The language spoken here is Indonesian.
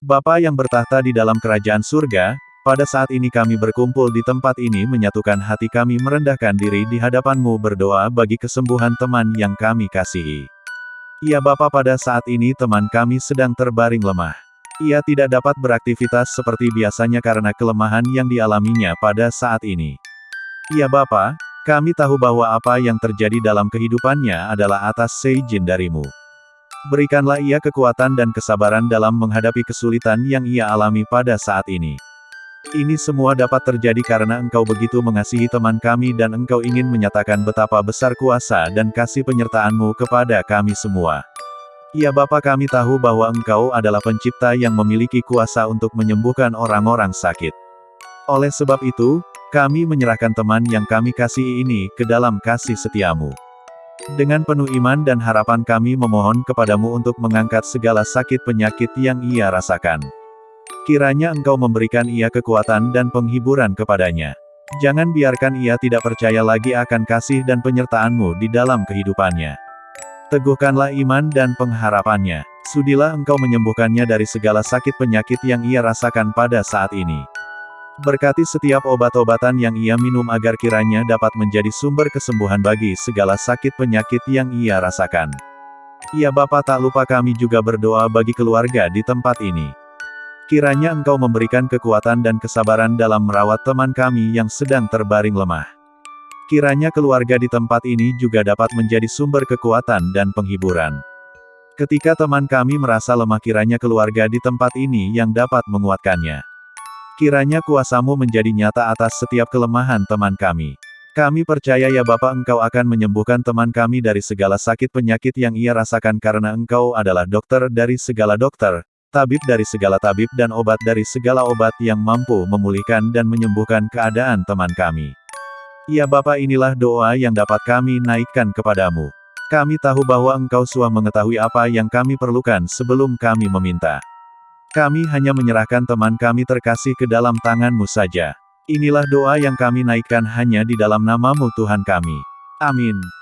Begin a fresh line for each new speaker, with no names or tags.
Bapa yang bertahta di dalam kerajaan surga, pada saat ini kami berkumpul di tempat ini menyatukan hati kami merendahkan diri di hadapanmu berdoa bagi kesembuhan teman yang kami kasihi. Ya Bapa pada saat ini teman kami sedang terbaring lemah. Ia tidak dapat beraktivitas seperti biasanya karena kelemahan yang dialaminya pada saat ini. Ya Bapa, kami tahu bahwa apa yang terjadi dalam kehidupannya adalah atas seizin darimu. Berikanlah ia kekuatan dan kesabaran dalam menghadapi kesulitan yang ia alami pada saat ini. Ini semua dapat terjadi karena engkau begitu mengasihi teman kami dan engkau ingin menyatakan betapa besar kuasa dan kasih penyertaanmu kepada kami semua. Ya Bapa kami tahu bahwa engkau adalah pencipta yang memiliki kuasa untuk menyembuhkan orang-orang sakit. Oleh sebab itu, kami menyerahkan teman yang kami kasihi ini ke dalam kasih setiamu. Dengan penuh iman dan harapan kami memohon kepadamu untuk mengangkat segala sakit penyakit yang ia rasakan. Kiranya engkau memberikan ia kekuatan dan penghiburan kepadanya. Jangan biarkan ia tidak percaya lagi akan kasih dan penyertaanmu di dalam kehidupannya. Teguhkanlah iman dan pengharapannya. Sudilah engkau menyembuhkannya dari segala sakit penyakit yang ia rasakan pada saat ini. Berkati setiap obat-obatan yang ia minum agar kiranya dapat menjadi sumber kesembuhan bagi segala sakit penyakit yang ia rasakan. Ya Bapa tak lupa kami juga berdoa bagi keluarga di tempat ini. Kiranya engkau memberikan kekuatan dan kesabaran dalam merawat teman kami yang sedang terbaring lemah. Kiranya keluarga di tempat ini juga dapat menjadi sumber kekuatan dan penghiburan. Ketika teman kami merasa lemah kiranya keluarga di tempat ini yang dapat menguatkannya. Kiranya kuasamu menjadi nyata atas setiap kelemahan teman kami. Kami percaya ya Bapa engkau akan menyembuhkan teman kami dari segala sakit penyakit yang ia rasakan karena engkau adalah dokter dari segala dokter, tabib dari segala tabib dan obat dari segala obat yang mampu memulihkan dan menyembuhkan keadaan teman kami. Ya Bapa inilah doa yang dapat kami naikkan kepadamu. Kami tahu bahwa Engkau suah mengetahui apa yang kami perlukan sebelum kami meminta. Kami hanya menyerahkan teman kami terkasih ke dalam tanganmu saja. Inilah doa yang kami naikkan hanya di dalam namamu Tuhan kami. Amin.